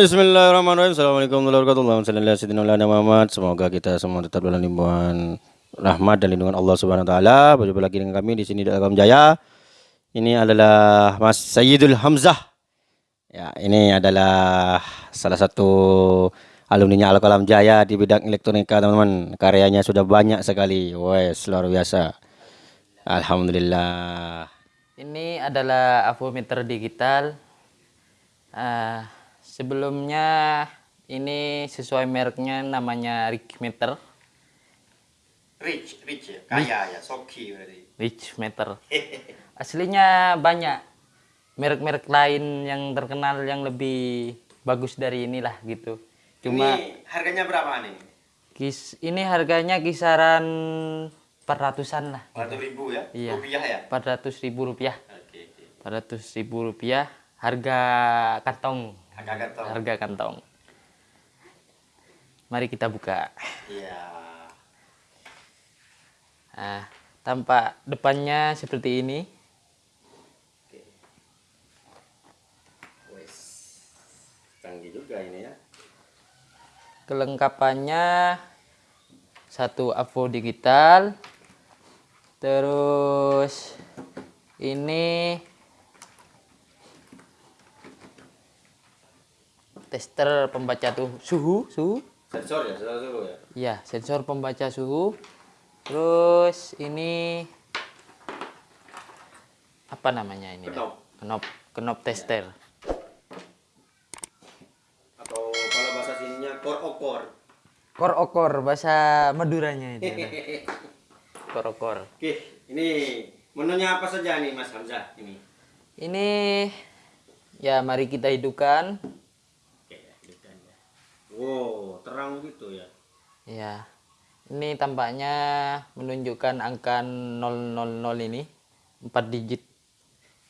Bismillahirrahmanirrahim. Assalamualaikum warahmatullahi wabarakatuh. Semoga kita semua tetap dalam lindungan rahmat dan lindungan Allah Subhanahu wa taala. Berjumpa lagi dengan kami di sini di Alkom Jaya. Ini adalah Mas Sayyidul Hamzah. Ya, ini adalah salah satu alumni Alkom Jaya di bidang elektronika, teman-teman. Karyanya sudah banyak sekali. Wes, luar biasa. Alhamdulillah. Ini adalah avometer digital. Uh, sebelumnya ini sesuai mereknya namanya Richmeter. Rich, rich ya, kaya ya, soki berarti. Richmeter. Aslinya banyak merek-merek lain yang terkenal yang lebih bagus dari inilah gitu. Cuma ini harganya berapa nih? Kis, ini harganya kisaran 400-an lah. 400 ribu ya? Iya. Rupiah ya? 400 ribu rupiah. Oke, oke. 400 ribu rupiah harga kantong. Harga kantong. Harga kantong. Mari kita buka. Iya. Nah, tampak depannya seperti ini. Oke. Wes. Canggih juga ini ya. Kelengkapannya satu avo digital. Terus ini tester pembaca tuh suhu, suhu. Sensor ya, sensor suhu ya. Iya, sensor pembaca suhu. Terus ini apa namanya ini? Knop. Knop, knop tester. Atau kalau bahasa sininya core okor. Kor okor bahasa Maduranya itu. Kor okor. Oke, ini menunya apa saja nih Mas Hamzah ini? Ini ya mari kita hidupkan. Oke, ya, hidupkan ya. Wow, terang gitu ya. Ya. Ini tampaknya menunjukkan angka 000 ini 4 digit.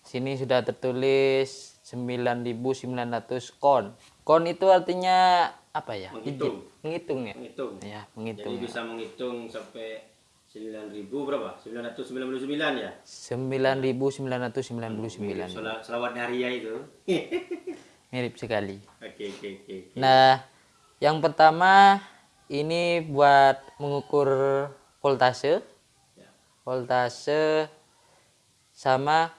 Sini sudah tertulis 9900 kon. Kon itu artinya apa ya? Menghitung. Digit. Menghitung ya? Menghitung. Ya, menghitung. Jadi bisa menghitung sampai 9000 berapa? 999 ya? 9999. Selawat selawat hari ya itu. Mirip sekali. Oke, oke, oke. Nah, yang pertama ini buat mengukur voltase. Voltase sama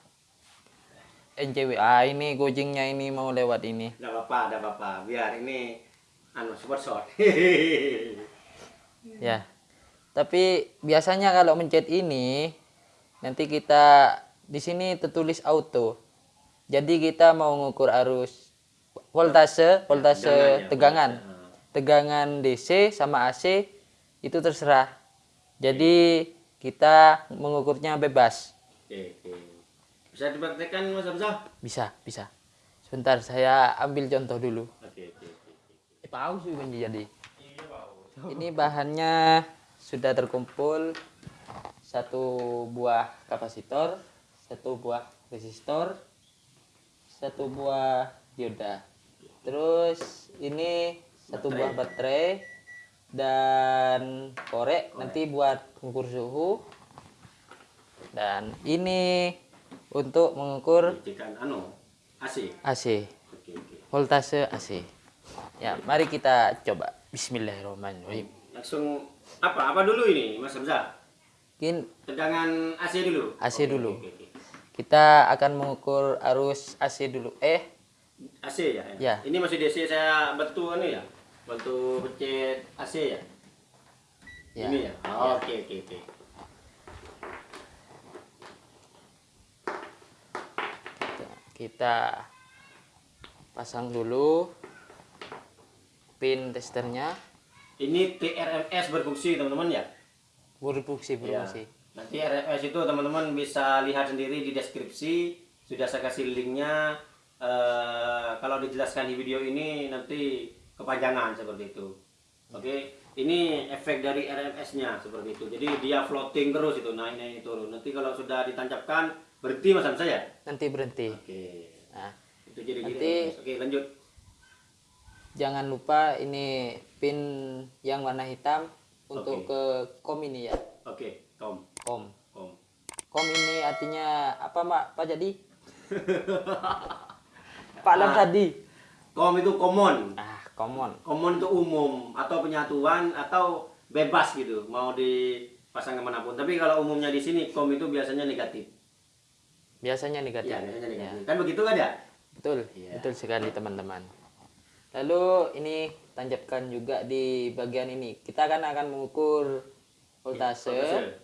NCW. Ah, ini gojengnya ini mau lewat ini. Enggak apa-apa, enggak apa-apa. Biar ini anu super short. Ya. Tapi biasanya kalau mencet ini nanti kita di sini tertulis auto. Jadi kita mau mengukur arus voltase, voltase Tegangan ya, tegangan. Tegangan DC sama AC itu terserah. Jadi kita mengukurnya bebas. Oke, oke. Bisa dipraktekkan Mas Hamzah? Bisa, bisa. Sebentar saya ambil contoh dulu. Oke, oke, oke. Eh, paus sih jadi. Ini bahannya sudah terkumpul satu buah kapasitor, satu buah resistor, satu buah dioda. Terus ini satu Baterai. buah baterai dan korek nanti buat mengukur suhu. Dan ini untuk mengukur anu AC. AC, Oke, oke. voltase AC. Ya, mari kita coba. Bismillahirrahmanirrahim. Langsung apa? Apa dulu ini Mas Hamzah? Mungkin Tegangan AC dulu. AC Oke, dulu. oke, oke. kita akan mengukur arus AC dulu. Eh, AC ya? Ya. Ini masih DC saya bantu anu ya? Bantu pencet AC ya? Ya. Ini ya? Ya. Oke, oke, oke. kita pasang dulu pin testernya. Ini TRMS berfungsi teman-teman ya? Berfungsi, Ya. berfungsi. Nanti RMS itu teman-teman bisa lihat sendiri di deskripsi. Sudah saya kasih linknya. Eh, kalau dijelaskan di video ini nanti kepanjangan seperti itu. Oke, ini efek dari RMS-nya seperti itu. Jadi dia floating terus itu naik naik turun. Nanti kalau sudah ditancapkan berhenti mas saya. Nanti berhenti. Oke, Nah, itu jadi. Nanti- Oke lanjut. jangan lupa ini pin yang warna hitam untuk Oke. ke kom ini ya. Oke, kom, Kom. kom. Kom ini artinya apa, Mak? Pak jadi? Pak Lam tadi. Kom itu common. ah common Common itu umum atau penyatuan atau bebas gitu, mau dipasang ke mana pun. Tapi kalau umumnya di sini kom itu biasanya negatif. biasanya negatif Iya, biasanya Ya, negatif. Kan begitu kan ya? betul Iya. betul sekali teman-teman lalu ini tancapkan juga di bagian ini kita kan akan mengukur voltase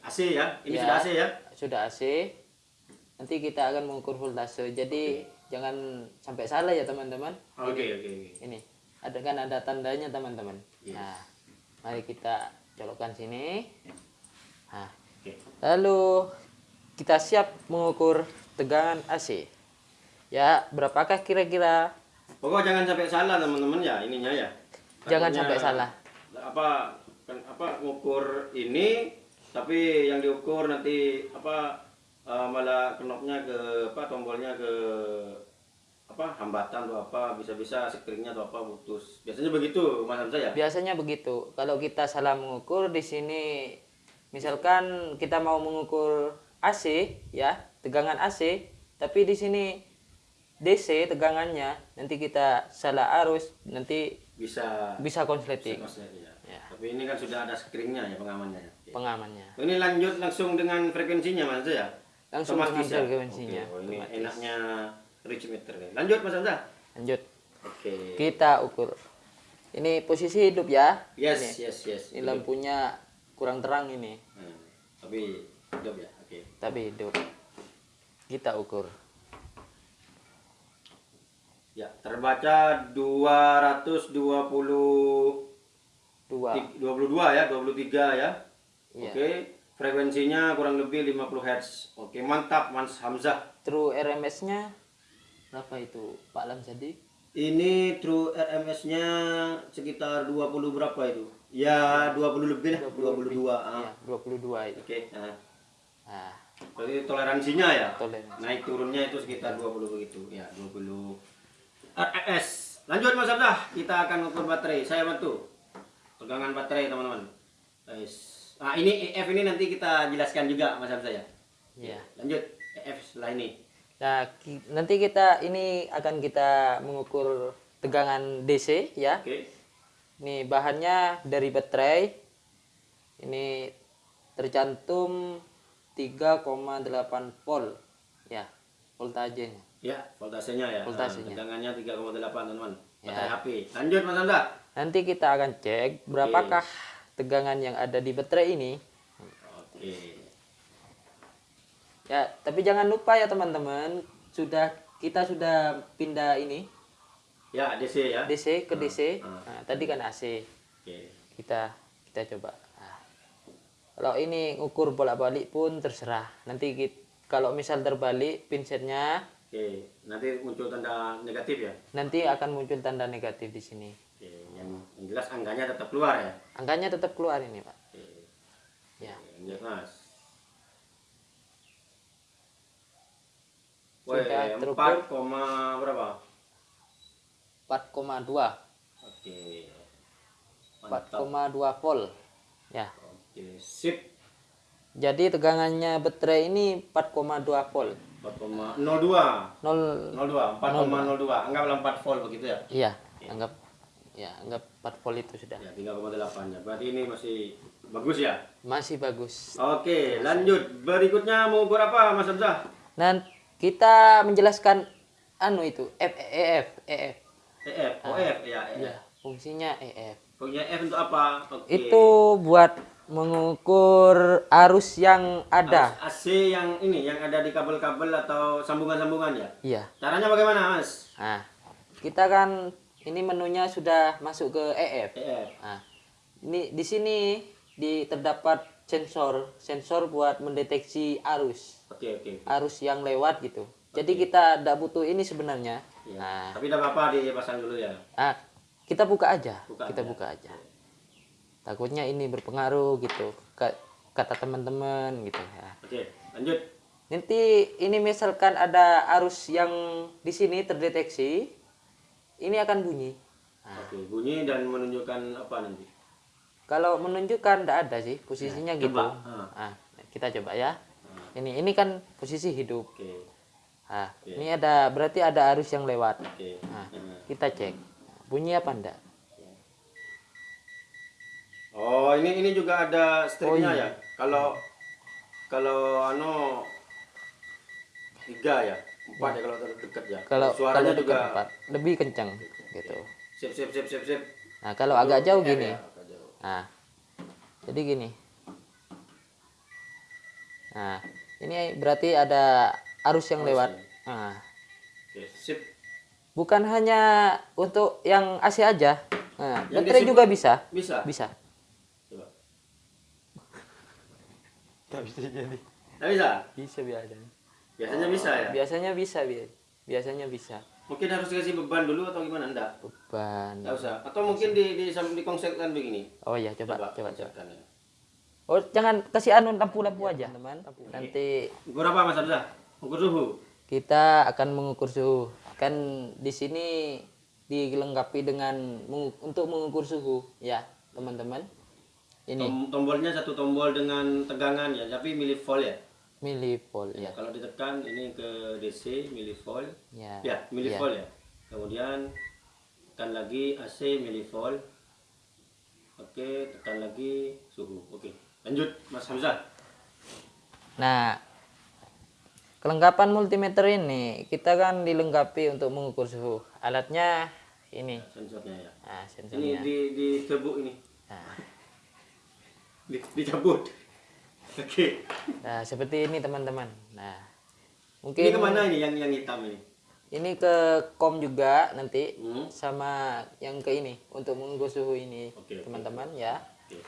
AC ya. Ini Ya. sudah AC ya. sudah AC nanti kita akan mengukur voltase jadi jangan sampai salah ya teman-teman Oke, oke, oke. ini ada kan ada tandanya teman-teman Yes. nah mari kita colokkan sini nah Oke. lalu kita siap mengukur tegangan AC ya berapakah kira-kira Pokok jangan sampai salah teman-teman ya ininya ya. Jangan Takutnya sampai salah. Apa kan apa ngukur ini tapi yang diukur nanti apa eh, malah knopnya ke apa tombolnya ke apa hambatan atau apa bisa-bisa screennya atau apa putus. Biasanya begitu Mas Hamzah ya? biasanya begitu kalau kita salah mengukur di sini misalkan kita mau mengukur AC ya tegangan AC tapi di sini DC tegangannya nanti kita salah arus nanti Bisa bisa konsleting ya. Ya. Tapi ini kan sudah ada screennya ya pengamannya. ya. Pengamannya Ini lanjut langsung dengan frekuensinya Mas ya? Langsung Otomatis dengan ya? frekuensinya, oh, ini enaknya reach meter nih. Lanjut Mas Hamzah. lanjut Oke. kita ukur ini posisi hidup ya Yes, ini, yes, yes. ini lampunya kurang terang ini Hmm, tapi hidup ya. Oke. tapi hidup kita ukur Ya, terbaca 220 dua 22 ya, 23 ya. Iya. Oke. Frekuensinya kurang lebih 50 Hz. Oke, mantap Mas Hamzah. true RMS nya berapa itu Pak Lamsadi Ini true RMS-nya sekitar 20 berapa itu? Ya, 20 lebih lah, 22. ah. Iya, 22 itu. Oke, nah. Nah, Berarti toleransinya ya? toleransi. Naik turunnya itu sekitar 20 begitu. Ya, 20 RMS. Lanjut Mas Abdah, kita akan ukur baterai. Saya bantu. Tegangan baterai teman-teman. Nah, ini EF ini nanti kita jelaskan juga Mas Abdah ya. Iya. Lanjut EF setelah ini. Nah, ki- nanti kita ini akan kita mengukur tegangan DC ya. Oke. Ini bahannya dari baterai. Ini tercantum 3,8 volt. Ya, voltasenya. Ya, voltasenya ya. Voltasenya. Nah, tegangannya 3,8 teman-teman. Ya. Baterai HP. Lanjut Mas Abdah. Nanti kita akan cek berapakah tegangan yang ada di baterai ini. Oke. Ya, tapi jangan lupa ya teman-teman, sudah kita sudah pindah ini Ya, DC ya. DC ke DC. ah. Nah, tadi kan AC. Oke. Kita kita coba. Nah, kalau ini ngukur bolak-balik pun terserah. Nanti kit- kalau misal terbalik pinsetnya Oke, nanti muncul tanda negatif ya. nanti akan muncul tanda negatif di sini. Oke, yang, yang jelas angkanya tetap keluar ya. Angkanya tetap keluar ini, Pak. Oke, Ya. yang jelas. Sudah terukur. 4, koma berapa? 4,2. Oke. Mantap. 4,2 volt. Ya. Oke, sip. Jadi tegangannya baterai ini 4,2 volt. 4,02. 0 02, 4,02. Anggaplah 4 volt begitu ya. Iya, anggap ya, anggap 4 volt itu sudah. Ya, 3,8 ya. Berarti ini masih bagus ya. Masih bagus. Oke, lanjut. Berikutnya mau ukur apa, Mas Abzah? Dan kita menjelaskan anu itu F E F E F. EF, OF ya, EF. Ya, fungsinya EF. Fungsinya F untuk apa? Oke. Itu buat mengukur arus yang ada. Arus AC yang ini yang ada di kabel-kabel atau sambungan-sambungan ya. Iya. Caranya bagaimana, Mas? Nah, kita kan ini menunya sudah masuk ke EF. EF. Nah, ini di sini di terdapat sensor, sensor buat mendeteksi arus, Oke, oke. arus yang lewat gitu. Jadi kita tidak butuh ini sebenarnya. Ya. Nah, Tapi tidak apa-apa dipasang dulu ya. ah, kita buka aja, Buka kita aja. buka aja. Takutnya ini berpengaruh gitu, ka- kata teman-teman gitu ya. Oke, lanjut. Nanti ini misalkan ada arus yang di sini terdeteksi, ini akan bunyi. Nah, Oke, bunyi dan menunjukkan apa nanti? Kalau menunjukkan tidak ada sih posisinya Ya, gitu. coba. Ah. Ah, kita coba ya. Ini ini kan posisi hidup. Oke. Nah, ini ada berarti ada arus yang lewat. Oke. Nah, kita cek. Bunyi apa enggak? Oh, ini ini juga ada stripnya iya. ya. Kalau kalau anu tiga ya, empat ya kalau terlalu dekat ya. Kalau suaranya kalau juga dekat empat, lebih kencang gitu. sip sip sip sip sip. Nah, kalau agak jauh gini. Ya, jauh. Nah, jadi gini. Nah, ini berarti ada arus yang lewat. Nah, Oke, sip. bukan hanya untuk yang AC aja. Nah, Yang baterai juga bisa. Bisa. Bisa. Coba. Bisa jadi. Nggak bisa? Bisa biasanya. Biasanya bisa ya. Biasanya bisa, Bi. Biasanya bisa. Mungkin harus dikasih beban dulu atau gimana enggak? Beban. Enggak usah. Atau mungkin di di di konsepkan begini. Oh iya, coba, coba, coba. konsepkan ya. Oh, jangan kasih anu lampu-lampu aja, teman. Nanti Ukur apa Mas Hamzah? Ukur suhu. kita akan mengukur suhu. Kan di sini dilengkapi dengan untuk mengukur suhu, ya, teman-teman. Ini Tom- tombolnya satu tombol dengan tegangan ya, tapi milivolt ya. Milivolt, Ya, ya. kalau ditekan ini ke DC milivolt. Ya. Ya, milivolt ya. Kemudian tekan lagi AC milivolt. Oke, tekan lagi suhu. Oke. Lanjut Mas Hamzah. Nah, kelengkapan multimeter ini kita kan dilengkapi untuk mengukur suhu. Alatnya ini. Sensornya ya. Nah, Ini sensornya. di di cebuk ini. Nah, Di, dicabut. Oke. nah, seperti ini teman-teman. Nah, Ini mungkin ke mana ini yang yang hitam ini? ini ke kom juga nanti Hmm. sama yang ke ini untuk mengukur suhu ini Oke, oke. teman-teman ya. Oke.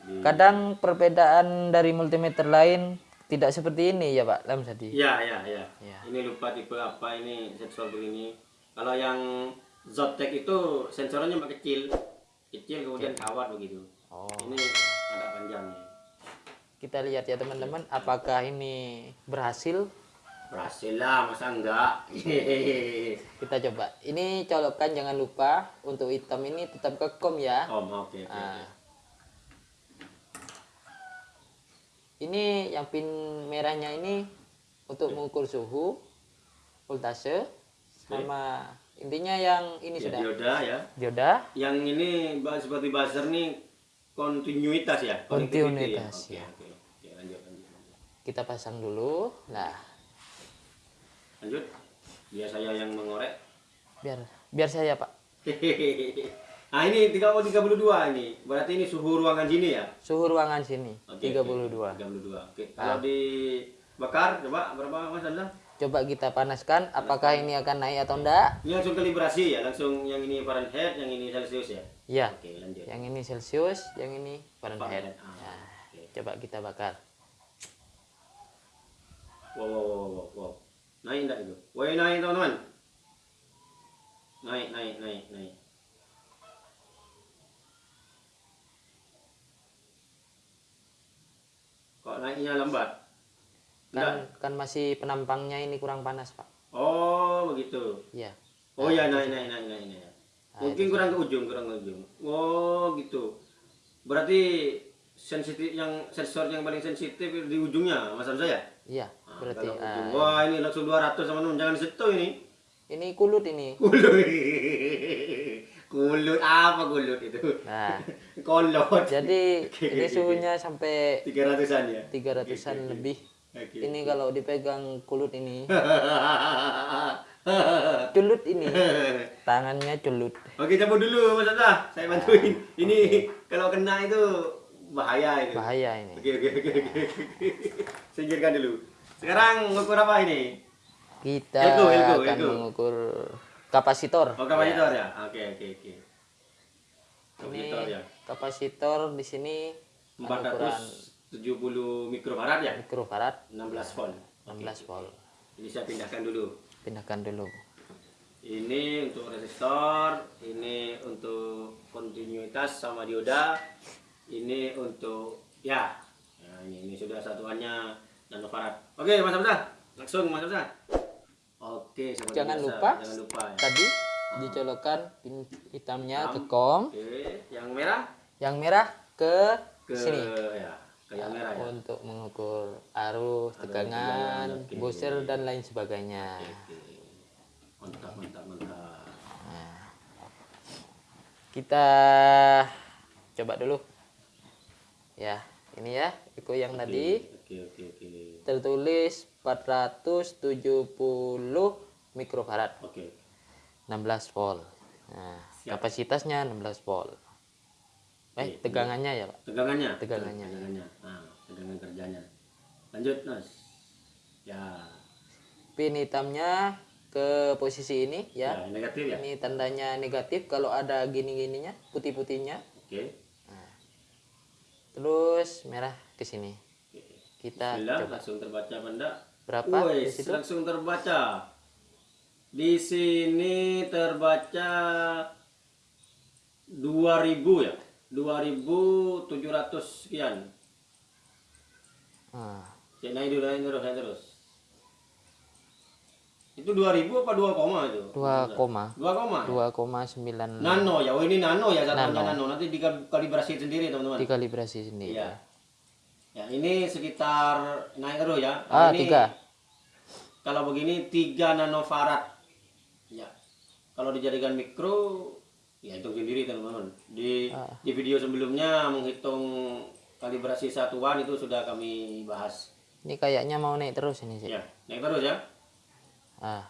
Di- Kadang perbedaan dari multimeter lain tidak seperti ini ya Pak Lamsadi. Ya, ya, ya. Ya. Ini lupa tipe apa ini sensor begini. Kalau yang Zotek itu sensornya cuma kecil, kecil kemudian kawat begitu. Oh. Ini agak panjang nih. Kita lihat ya teman-teman apakah ini berhasil. Berhasil lah, masa enggak? Kita coba. Ini colokan jangan lupa untuk hitam ini tetap ke kom ya. oh, oke, oke. Ah. oke. Ini yang pin merahnya ini untuk mengukur suhu, voltase, sama intinya yang ini Ya, sudah dioda ya. dioda. Yang ini seperti buzzer nih kontinuitas ya? Connectivity Kontinuitas, Oke, ya. Oke, Oke, lanjut, lanjut, lanjut. Kita pasang dulu. Nah, Lanjut. Biar saya yang mengorek. biar biar saya Pak. nah ini 3032 ini. Berarti ini suhu ruangan sini ya? Suhu ruangan sini Oke, 32. Oke, 32. Oke. Kalau dibakar coba berapa Mas Hamzah? Coba kita panaskan apakah ini akan naik atau enggak? Ini langsung kalibrasi ya, langsung yang ini Fahrenheit, yang ini Celsius ya. Ya. Oke, lanjut. Yang ini Celsius, yang ini Fahrenheit. Fahrenheit, ah, Nah, oke. coba kita bakar. Wow, wow, wow, wow, wow. Naik enggak itu? Woi, naik teman-teman. Naik, naik, naik, naik. Kok naiknya lambat? Kan kan masih penampangnya ini kurang panas, Pak. Oh, begitu. Iya. Oh ya, naik, naik, naik, naik, naik. Mungkin kurang ke ujung, kurang ke ujung. Oh, gitu. Berarti sensitif yang sensor yang paling sensitif di ujungnya, Mas Hamzah ya? Iya, berarti ah. Wah, ini langsung 200 teman-teman, jangan situ ini. ini kulut ini. Kulut. kulut apa kulut itu? Nah, Kolot. jadi Oke, ini suhunya sampai 300-an ya. 300-an lebih. Oke. Ini kalau dipegang kulut ini, culut ini. Tangannya culut. Oke, cabut dulu Mas Hamzah. Saya bantuin. Ini kalau kena itu bahaya itu. Bahaya ini. Oke oke oke oke. Singkirkan dulu. Sekarang ngukur apa ini? Kita Elko, elko, akan elko. mengukur kapasitor. Oh kapasitor ya? Oke oke oke. Ini Kapasitor ya. kapasitor di sini ada ukuran 470 mikrofarad ya? mikrofarad 16 volt. 16 volt. Ini saya pindahkan dulu. Pindahkan dulu. Ini untuk resistor, ini untuk kontinuitas sama dioda, ini untuk ya. Nah, ini ini sudah satuannya nanofarad. Oke, Mas Hamzah. Langsung Mas Hamzah. Oke, Jangan biasa. lupa Jangan lupa ya. tadi dicolokkan pin hitamnya ke kom, Oke, yang merah yang merah ke, ke sini. ya, ke kayak merah ya untuk mengukur arus, tegangan, booster dan lain sebagainya. Oke. mantap mantap mantap Kita coba dulu. Ya, ini ya, Iko yang tadi oke oke oke tertulis 470 mikrofarad, oke 16 volt. Nah, kapasitasnya 16 volt. Eh, tegangannya ya, Pak. tegangannya Tegangannya. tegangannya nah tegangan kerjanya lanjut nas ya Pin hitamnya ke posisi ini ya. ya negatif ya Ini tandanya negatif kalau ada gini-gininya, putih-putihnya. oke Terus merah ke sini. Kita Bismillah, coba. langsung terbaca benda Berapa situ? langsung terbaca di sini terbaca 2000 ya 2700 sekian Ah, Cek naik dulu, naik terus, naik terus. Itu 2000 apa 2 koma itu? 2 koma 2 koma? 2,9 Nano ya, oh ini nano ya satuannya nano. Nanti dikalibrasi sendiri teman-teman. dikalibrasi sendiri. Iya. Ya ini sekitar naik terus ya. Ah, ini, tiga. Kalau begini 3 nanofarad. Ya. Kalau dijadikan mikro, ya hitung sendiri teman-teman. Di Ah. di video sebelumnya menghitung kalibrasi satuan itu sudah kami bahas. Ini kayaknya mau naik terus ini sih. Ya, naik terus ya. Ah,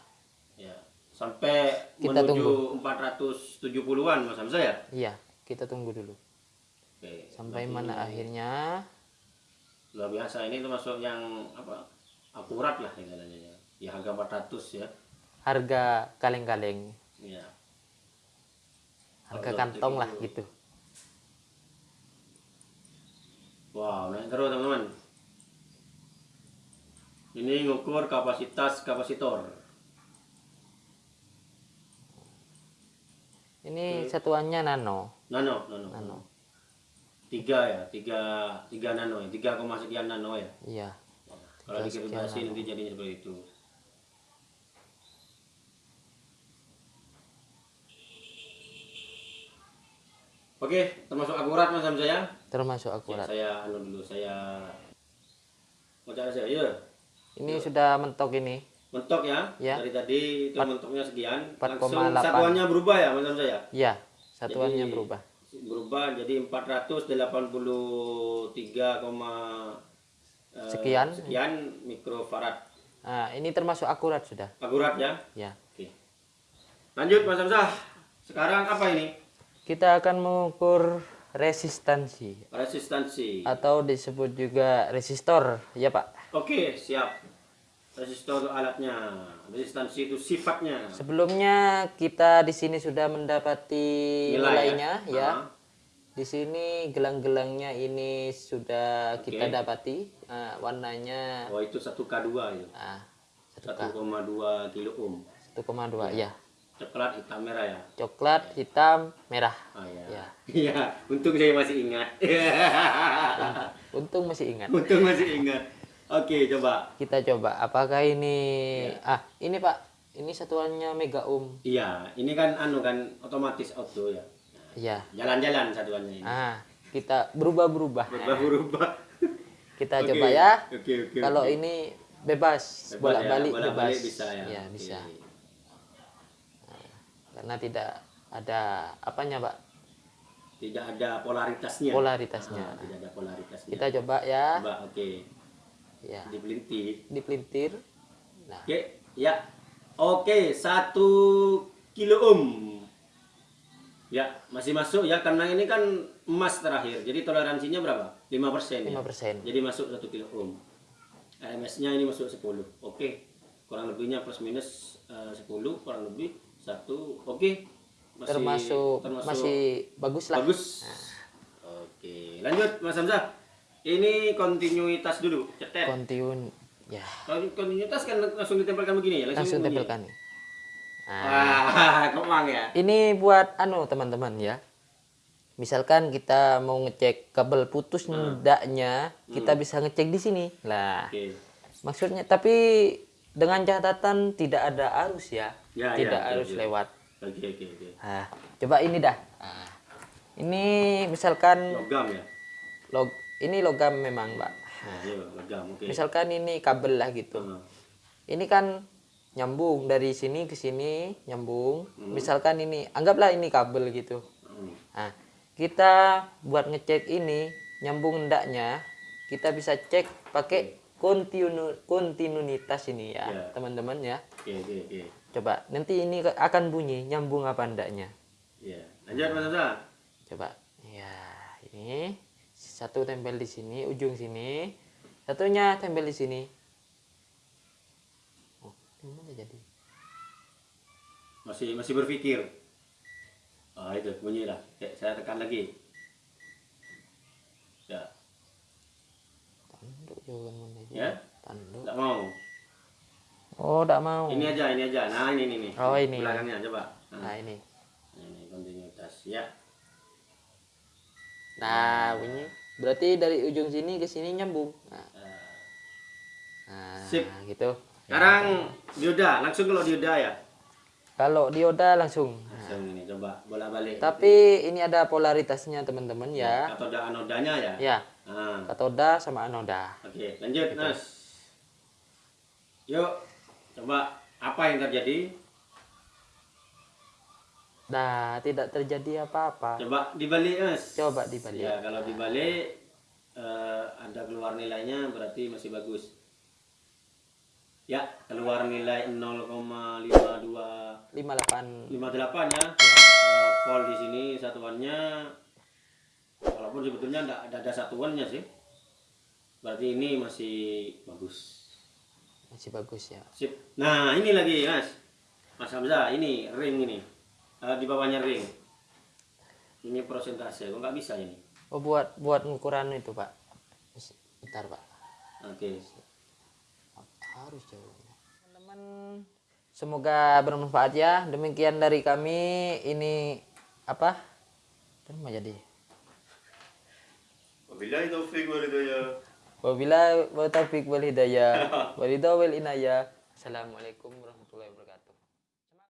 Ya. Sampai Kita menuju 470-an Mas Hamzah ya. iya, kita tunggu dulu. Oke. Sampai mana akhirnya? Luar biasa ini termasuk yang apa? Akurat lah istilahnya ya. Ya harga 400 ya. Harga kaleng-kaleng, Ya. harga kantong lah gitu. Wow, naik terus teman-teman. Ini ngukur kapasitas kapasitor. Ini satuannya nano. Nano, nano. Nano. Tiga ya, tiga, tiga nano ya, tiga koma sekian nano ya. Iya. Kalau dikalibrasi nanti jadinya seperti itu. Oke, termasuk akurat Mas Hamzah ya. Termasuk Ya, akurat. saya anu dulu, saya mau cara saya. Ya, Ini sudah mentok ini. mentok ya. Ya. Dari tadi itu mentoknya sekian. 4,8. Langsung satuannya berubah ya Mas Hamzah ya. Iya, satuannya Jadi, berubah. Berubah jadi 483, eh, Sekian. sekian mikrofarad. Nah, ini termasuk akurat sudah. Akurat ya. Ya. Oke. Lanjut Mas Hamzah. Sekarang apa ini? Kita akan mengukur resistansi Resistansi. atau disebut juga resistor, ya Pak. Oke, siap. Resistor itu alatnya. Resistansi itu sifatnya. Sebelumnya kita di sini sudah mendapati Nilai ya? nilainya ya. Ah. Di sini gelang-gelangnya ini sudah kita Oke. dapati. Nah, warnanya Oh, itu 1K2 itu. ah, 1,2 kilo ohm. 1,2 ya. Coklat hitam merah ya. Coklat, hitam, merah. Oh iya. Ya. Iya, untung saya masih ingat. Untung masih ingat. untung masih ingat. Oke, coba. Kita coba apakah ini Ya. ah, ini Pak. Ini satuannya mega ohm. Iya, ini kan anu kan otomatis auto ya. Iya. Jalan-jalan satuannya ini. Ah, kita berubah-berubah. Berubah-berubah. Kita Oke, coba ya. Oke, oke. Kalau oke. ini bebas, Bebas ya, bolak-balik bolak-balik bebas. bisa ya. Iya, bisa. Karena tidak ada apanya, Pak? Tidak ada polaritasnya. Polaritasnya. Ah, tidak ada polaritasnya. Kita coba ya. Coba, oke. Ya, Dipelintir. dipelintir. Nah, Oke, ya. Oke, satu kilo ohm. Ya, masih masuk ya karena ini kan emas terakhir. Jadi toleransinya berapa? 5%. 5%. Ya? Jadi masuk satu kilo ohm. RMS-nya ini masuk 10. Oke. Kurang lebihnya plus minus eh, 10 kurang lebih satu. Oke. Masih termasuk, termasuk masih bagus lah. bagus. Oke, lanjut Mas Hamzah. Ini kontinuitas dulu, cetet. Kontinuun ya, Kalau kontinuitas kan langsung ditempelkan begini ya, langsung begini. tempelkan. nih. Nah, Wah, kemang ya. ini buat anu teman-teman ya. Misalkan kita mau ngecek kabel putus Hmm. ndaknya, kita bisa ngecek di sini. Lah, Oke. maksudnya tapi dengan catatan tidak ada arus ya. Ya, tidak ya, arus oke. lewat. Oke, oke, oke. Nah, coba ini dah. Nah, ini misalkan Logam ya. log ini logam memang pak Nah, iya, logam, misalkan ini kabel lah gitu Hmm. ini kan nyambung dari sini ke sini nyambung misalkan ini anggaplah ini kabel gitu Hmm. nah kita buat ngecek ini nyambung ndaknya kita bisa cek pakai kontinu kontinuitas ini ya Ya. teman-teman ya oke, oke. coba nanti ini akan bunyi nyambung apa ndaknya Iya. Lanjut Mas Hamzah. coba ya ini satu tempel di sini ujung sini satunya tempel di sini oh gimana jadi Masih masih berpikir. Ah, itu bunyi lah. Oke, saya tekan lagi. Ya, tanduk jangan mana itu. ya. tanduk Enggak mau. oh tidak mau Ini aja, ini aja. Nah, ini ini nih. Oh, ini. Belakangnya coba. Nah, nah ini ini kontinuitas ya. nah bunyi berarti dari ujung sini ke sini nyambung nah, nah Sip. gitu Sekarang dioda, langsung kalau dioda ya. kalau dioda langsung Langsung ini coba bolak-balik. tapi ini ada polaritasnya teman-teman ya Katoda anodanya ya. ya Nah, katoda sama anoda oke, lanjut, Mas. Yuk, coba apa yang terjadi? Nah tidak terjadi apa-apa Coba dibalik, Mas. coba dibalik Ya, kalau dibalik eh, ada keluar nilainya berarti masih bagus. Ya, keluar nilai 0,52 58 58 ya. Eh, volt di sini satuannya walaupun sebetulnya enggak ada, ada satuannya sih. Berarti ini masih bagus. masih bagus ya Sip. Nah, ini lagi, Mas. Mas Hamzah, ini ring ini. Eh, di bawahnya ring. Ini prosentase. Kok nggak bisa ini? oh buat buat ukuran itu pak bentar pak Oke. harus jauh teman-teman semoga bermanfaat ya demikian dari kami ini apa dan mau jadi Wabillahi taufiq wal hidayah. wabila wa taufiq wal hidayah walidha wal inayah assalamualaikum